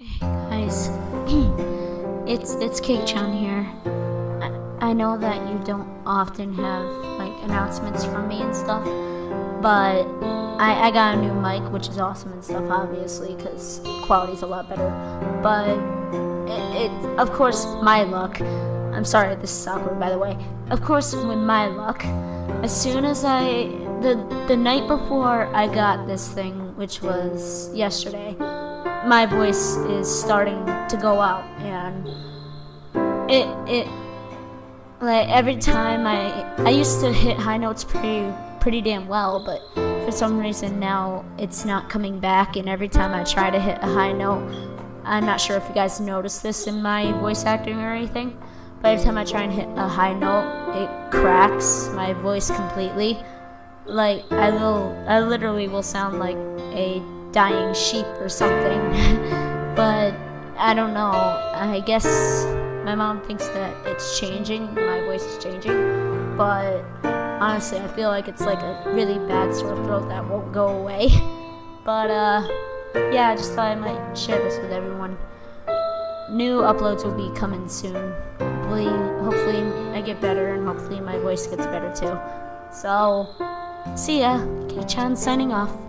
Hey guys, it's it's Cake Chan here. I, I know that you don't often have like announcements from me and stuff, but I, I got a new mic, which is awesome and stuff, obviously, because quality's a lot better. But it, it, of course, my luck. I'm sorry, this is awkward, by the way. Of course, with my luck, as soon as I the the night before I got this thing, which was yesterday my voice is starting to go out and it it like every time I I used to hit high notes pretty pretty damn well but for some reason now it's not coming back and every time I try to hit a high note I'm not sure if you guys noticed this in my voice acting or anything but every time I try and hit a high note it cracks my voice completely. Like I will I literally will sound like a dying sheep or something. but I don't know. I guess my mom thinks that it's changing, my voice is changing. But honestly, I feel like it's like a really bad sore throat that won't go away. but uh, yeah, I just thought I might share this with everyone. New uploads will be coming soon. Hopefully, hopefully I get better and hopefully my voice gets better too. So, see ya. K-chan signing off.